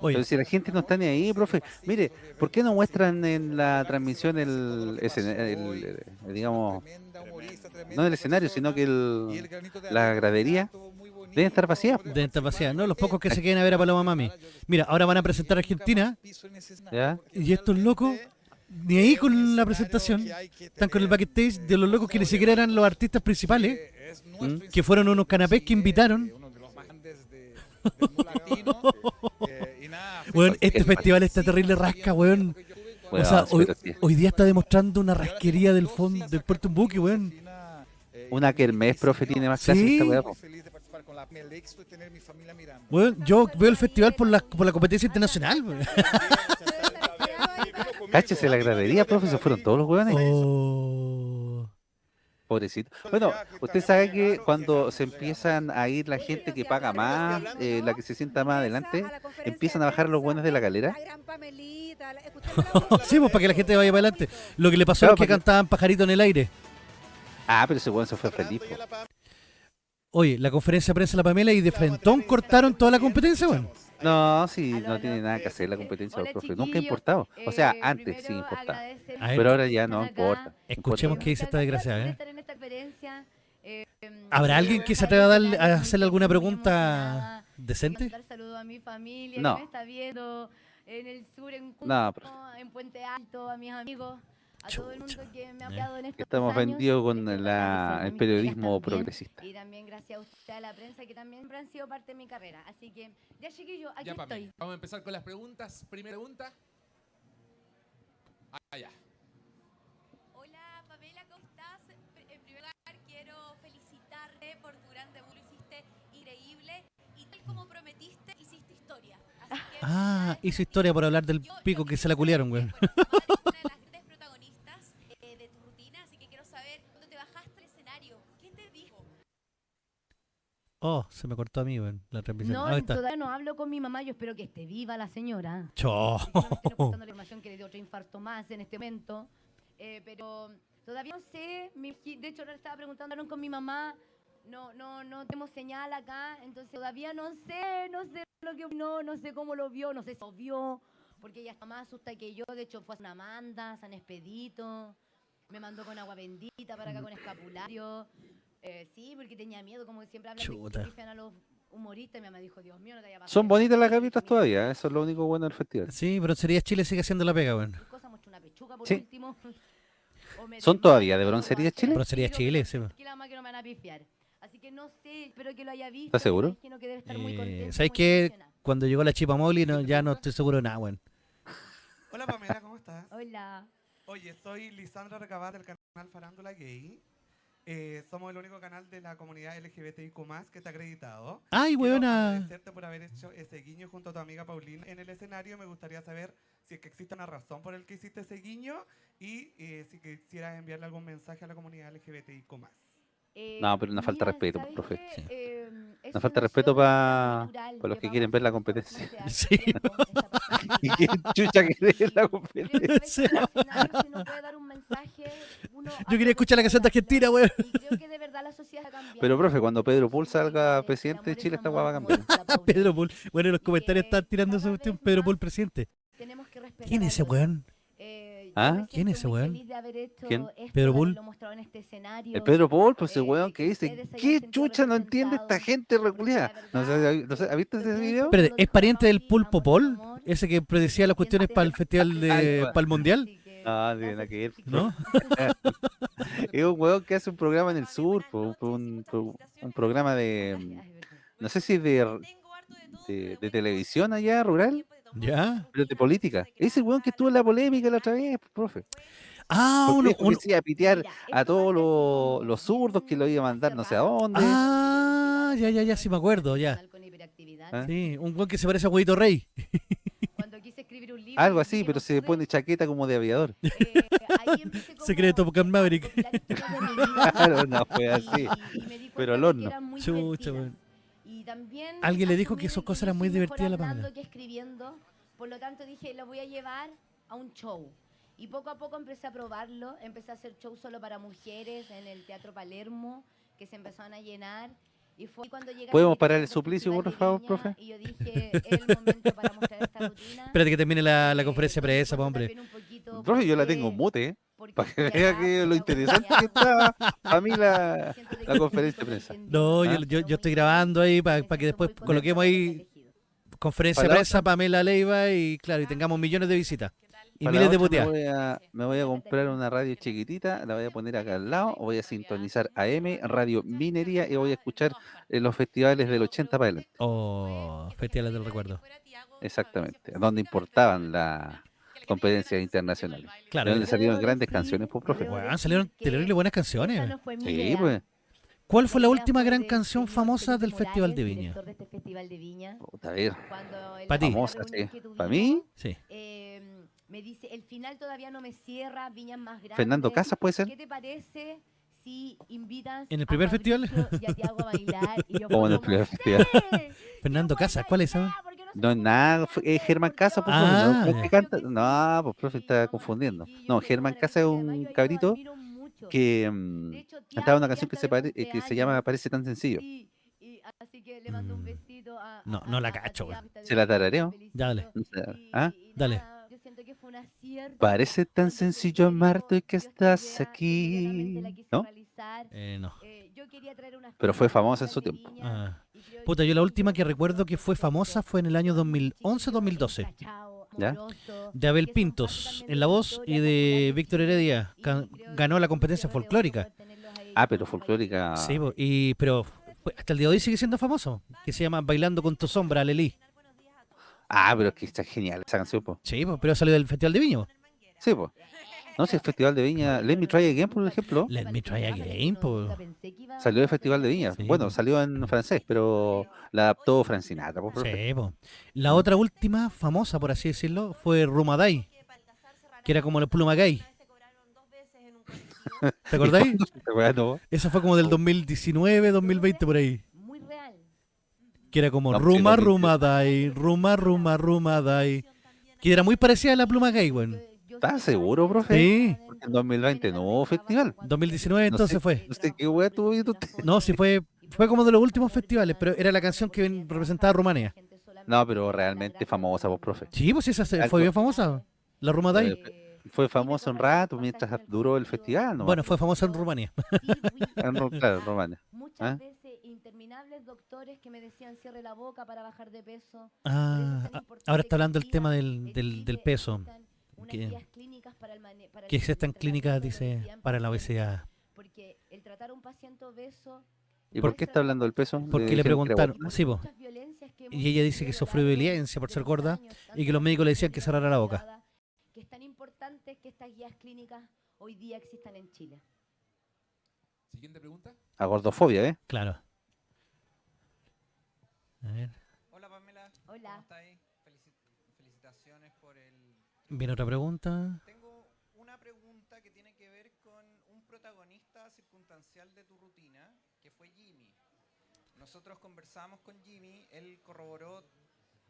Oye. Pero si la gente no está ni ahí, profe, mire, ¿por qué no muestran en la transmisión el, escena- el- el- digamos, no el escenario, sino que el, la gradería deben estar vacías? De esta paseada, ¿no? Los pocos que se queden a ver a Paloma Mami. Mira, ahora van a presentar a Argentina ¿Ya? y estos locos, ni ahí con la presentación, están con el backstage de los locos que ni siquiera eran los artistas principales, ¿Mm? que fueron unos canapés que invitaron. Weón, este Es festival está terrible rasca, weón. O Bueno, sea, sí, hoy, sí. día está demostrando una rasquería del fondo del Puerto Umbuque, weón. Una que el mes, profe, tiene más Sí. clase esta weá, po. Weón, yo veo el festival por la, por la competencia internacional, weón. Cáchese la gradería, profe, se fueron todos los weones. Oh. Pobrecito. Bueno, usted sabe que cuando se empiezan a ir la gente que paga más, eh, la que se sienta más adelante, empiezan a bajar los buenos de la galera. Sí, pues para que la gente vaya para adelante. Lo que le pasó Claro, es que cantaban pajarito en el aire. Ah, pero ese weón se fue feliz. po. Oye, la conferencia de prensa de la Pamela y de frentón cortaron toda la competencia, weón. No, sí, no tiene nada que hacer la competencia del profe. Nunca ha importado. O sea, antes sí importaba. Pero ahora ya no importa. Escuchemos qué dice esta desgraciada, ¿eh? Estar en esta experiencia, eh, ¿Habrá alguien que se atreva a, darle- a hacerle alguna pregunta decente? A mi familia No. que me está viendo en el sur, en Cusco, No, en Puente Alto, a mis amigos, a todo el mundo que me ha apoyado en estos Estamos años. vendidos con la- el periodismo también, progresista. Y también gracias a usted, a la prensa, que también siempre han sido parte de mi carrera. Así que, ya chiquillos, aquí Ya, Pame, estoy. Vamos a empezar con las preguntas. Primera pregunta. Ah, ya. Hola Pamela, ¿cómo estás? Pr- En primer lugar, quiero felicitarte por tu gran debut, lo hiciste increíble y tal como prometiste, hiciste historia. Así que Ah, felicidades. hizo historia por hablar del Yo- yo pico que se la culiaron, bueno, protagonistas eh. Oh, se me cortó a mí, weón, la transmisión. No, está. todavía no hablo con mi mamá, yo espero que esté viva la señora. Estoy ocultando la información que le dio otro infarto más en este momento. Eh, pero todavía no sé. mi- de hecho, ahora estaba preguntando con mi mamá. No, no, no tenemos señal acá. Entonces todavía no sé, no sé lo que opinó, no sé cómo lo vio, no sé si lo vio. Porque ella está más asusta que yo. De hecho, fue a una Amanda, San Expedito. Me mandó con agua bendita para acá con escapulario. Eh, sí, porque tenía miedo, como siempre hablan Chuta. de que pifian a los humoristas. Y mi mamá dijo, Dios mío, no te haya pasado Son eso". bonitas las gavitas "Mira, todavía, eso es lo único bueno del festival. Sí, pero sería Chile sigue haciendo la pega, muestra una pechuga por Sí. último. ¿Son todavía de broncería Chile? Broncería Chile, sí, que no me van a pifiar. Así que no sé, espero que lo haya visto. ¿Estás seguro? que debe estar muy Eh, contenta, ¿Sabes qué? Cuando llegó la chipa Molly, no, ya no estoy seguro de nada, weón. Hola Pamela, ¿cómo estás? Hola. Oye, soy Lisandra Recabar del canal Farándula Gay. Eh, somos el único canal de la comunidad LGBTIQ+, que está acreditado. Ay, Quiero weona. agradecerte por haber hecho ese guiño junto a tu amiga Paulina en el escenario. Me gustaría saber si es que existe una razón por el que hiciste ese guiño y eh, si quisieras enviarle algún mensaje a la comunidad LGBTIQ+. Eh, No, pero una falta de respeto, ¿sabes profe. Sí. Eh, Una falta de respeto opción pa- los que quieren ver la competencia. Sí. tiempo, esta ¿Y posibilidad. qué chucha la competencia? que un mensaje, uno Yo quería escuchar la canción de Argentina, weón. la. Pero, profe, cuando Pedro Pool El salga presidente de Chile, esta hueá va a cambiar. la. Pedro Pool. Bueno, en los comentarios están tirando esa cuestión. Pedro Pool presidente. Tenemos que respetar ¿Quién es ese weón? Eh, yo ¿Ah? ¿Quién es ese weón? ¿Quién? ¿Pedro Bull? en este escenario. El Pedro Paul, pues ese Eh, weón que dice, ¿qué chucha no entiende esta gente reculeada? No sé, verdad, no sé, ¿has visto ese video? ¿es pariente del Pulpo Paul? Ese que predecía las cuestiones para el festival de, para el mundial. No, no tiene que chiquillos. ¿No? Es un weón que hace un programa en el sur, po, un, programa de, no sé si de, de, de televisión allá, rural, ¿Ya? pero de política. Ese weón que estuvo en la polémica la otra vez, profe. Ah, uno, uno- a pitear a todos los, los zurdos que lo iba a mandar no sé a dónde. Ah, ya, ya, ya, sí me acuerdo, ya. ¿Ah? Sí, un weón que se parece a Huevito Rey. Algo así, pero se pone chaqueta como de aviador. eh, Secreto Top Gun Maverick. Claro, no fue así. Pero que horno. Chucha, weón. También Alguien le dijo que cosas yo eran muy soy mejor divertidas, la Pamela. que escribiendo. Por lo tanto dije, lo voy a llevar a un show. Y poco a poco empecé a probarlo. Empecé a hacer shows solo para mujeres en el Teatro Palermo, que se empezaron a llenar. Y fue cuando llegué a ¿Podemos mi parar el suplicio, por favor, profe? Y yo dije, es el momento para mostrar Espérate que termine la, la conferencia de prensa, pues, hombre. Profe, yo la tengo en mute, ¿eh? Para que vea que lo interesante que está a mí la, la conferencia de prensa. No, yo, ¿Ah? yo, yo estoy grabando ahí para que después coloquemos ahí conferencia de Para la prensa Pamela Leiva y claro, y tengamos millones de visitas y Para la miles de puteadas. Me voy, a, me voy a comprar una radio chiquitita, la voy a poner acá al lado, voy a sintonizar AM, Radio Minería y voy a escuchar eh, los festivales del 80 para adelante. Oh, festivales del recuerdo. Exactamente, donde importaban las competencias internacionales. Claro. De donde salieron grandes canciones, pues, profe. Weón, salieron terrible buenas canciones. Sí, pues. ¿Cuál fue la última gran canción famosa del Festival de Viña? este Festival de Viña, Puta, a ver, cuando en Pa' la ti. famosa, sí. Para mí, Sí. eh, me dice, el final todavía no me cierra, Viñas más grandes. Fernando Casas puede ser. ¿Qué te parece si invitas ¿En el a primer festival? Mauricio y a Tiago a bailar? Y yo Como en el primer festival. Fernando Casas, ¿cuál es esa? ¿Por No es nada, fue- es Germán Casa, pues, profe, Ah, ¿no? ¿No es que canta? No, pues, profe, está confundiendo. No, Germán Casa es un cabrito que mm, cantaba una canción que se, pare- eh, que se llama Parece tan sencillo. así que le mando un Mm. besito a, No, a- no la cacho, está ¿Se la tarareo? Ya, dale. ¿Ah? Dale. nada, yo siento que fue un acierto. Parece tan sencillo amarte y que estás aquí. ¿No? Eh, no. Eh, yo quería traer una Pero fue famosa en su tiempo. Ah. Puta, yo la última que recuerdo que fue famosa fue en el año 2011-2012. Cachao, ¿Ya? De Abel Pintos en la voz y de Víctor Heredia. Ganó la competencia folclórica. Ah, pero folclórica. Sí, po, y, pero hasta el día de hoy sigue siendo famoso. Que se llama Bailando con tu sombra, Lelí. Ah, pero es que está genial esa canción, pues. Sí, po, pero salió del Festival de Viña. po. Sí, pues. No sé, el Festival de Viña, Let Me Try Again, por ejemplo, Let me try again, salió del Festival de Viña. Sí, Bueno, salió en francés, pero la adaptó Francinatra, pues, profe. Sí, po. La otra última famosa, por así decirlo, fue Rumaday, que era como la pluma gay. ¿Te acordáis? Esta weá no. Esa fue como del 2019, 2020 por ahí. Muy real. Que era como No, sí, Ruma 2020. Rumaday, Ruma Ruma Rumaday. Que era muy parecida a la pluma gay, weón. ¿Estás seguro, profe? Sí. Porque en 2020 no hubo festival. 2019 No entonces sé- fue. No sé qué estuvo viendo usted. No, sí fue, fue como de los últimos festivales, pero era la canción que representaba a Rumania. No, pero realmente famosa, vos, profe. Sí, pues esa Algo- fue bien famosa. La Rumaday. Eh, Fue famosa un rato mientras duró el festival, ¿no? Bueno, fue famosa en Rumania. En Ro- claro. Muchas ¿Ah? veces interminables doctores que me decían cierre la boca para bajar de peso. Ah, ahora está hablando el tema del, del, del peso. Que- Que existen clínicas, dice, para la obesidad. Porque el tratar a un paciente obeso ¿Y por qué está hablando del peso? Porque le que era preguntaron, sí, po. Y ella dice que sufrió violencia por de ser gorda y que los médicos le decían que de cerrara la boca. Que es tan importante que estas guías clínicas hoy día existan en Chile. Siguiente pregunta. A gordofobia, ¿eh? Claro. A ver, Hola Pamela, ¿cómo Hola. estás? Felici- felicitaciones por el... viene otra pregunta. Tengo una pregunta que tiene que ver con un protagonista circunstancial de tu rutina, que fue Jimmy. Nosotros conversamos con Jimmy, él corroboró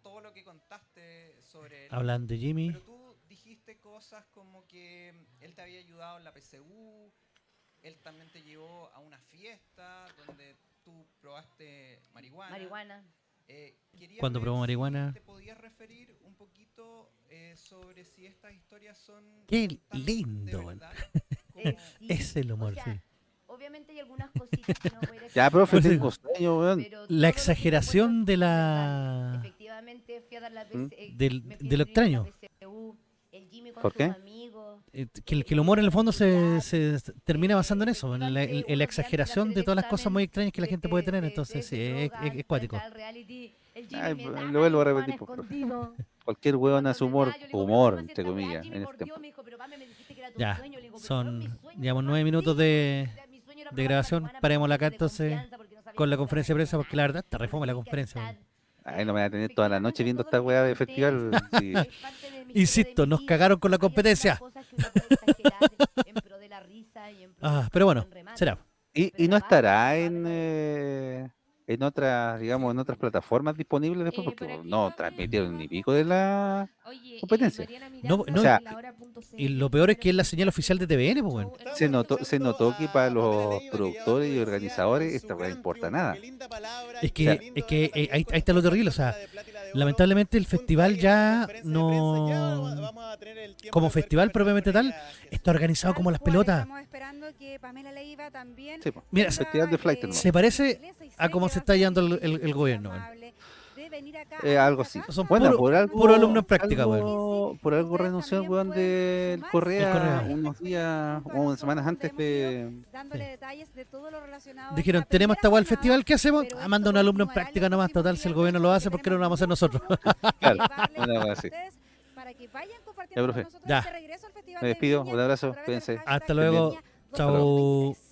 todo lo que contaste sobre él. Hablan de Jimmy. Pero tú dijiste cosas como que él te había ayudado en la PCU, él también te llevó a una fiesta donde tú probaste marihuana. Marihuana. Eh, quería ¿Cuándo ver probó si marihuana? ¿Te podías referir un poquito eh, sobre si estas historias son Qué lindo, verdad Eh, sí, Es el o humor, sea, sí. Obviamente hay algunas cositas que no voy a Ya, profe, sí. La exageración de la... Efectivamente, fui a dar la ¿Mm? PC, eh, Del- de lo la extraño. PCU, el Jimmy con ¿Por qué? amigos, Que el, que el humor en el fondo se, se termina basando en eso, en la, en- en la exageración de todas las cosas muy extrañas que la gente puede tener, entonces sí, es, es- es cuático. Ay, lo vuelvo a repetir, pues, profe. Cualquier weón hace humor, humor, entre comillas, en este tiempo. Ya, son, llevamos nueve minutos de, de grabación, parémosla acá entonces con la conferencia de prensa, porque la verdad está reforma la conferencia. Ay, no me voy a tener toda la noche viendo esta weá de festival. sí. Insisto, nos cagaron con la competencia. Ah, pero bueno, será. Y, y no estará en, eh, en otras, digamos, en otras plataformas disponibles después, Eh, porque no transmitieron ni pico de la... Competencia. eh, Mariana No, O sea. Y lo peor es que es la señal oficial de TVN, pues, weón. Se notó, se notó que para los productores y organizadores esta no importa nada. Es que, es que eh, ahí, ahí está lo terrible, o sea, lamentablemente el festival ya no como festival propiamente tal está organizado como las pelotas Estamos esperando que Pamela Leiva también Sí, po. Mira, el Festival de Flight. ¿no? se parece a cómo se está llevando el, el- el gobierno. Eh, algo así. Son Bueno, puro- por algo, puro alumno en práctica, algo- Por algo renunció el weón del Correa, El Correa. unos días o unas semanas antes de... dándole detalles de todo lo relacionado a dijeron tenemos esta weá al festival ¿qué hacemos? Ah, manda un alumno en práctica nomás total si el gobierno lo hace ¿por qué no lo vamos a hacer nosotros? Claro, llevarles una a weá así. ustedes para que vayan compartiendo Ya, con profe. nosotros Ya. este regreso al Festival Me de despido, un abrazo, cuídense. Hasta luego. Chao. 2023.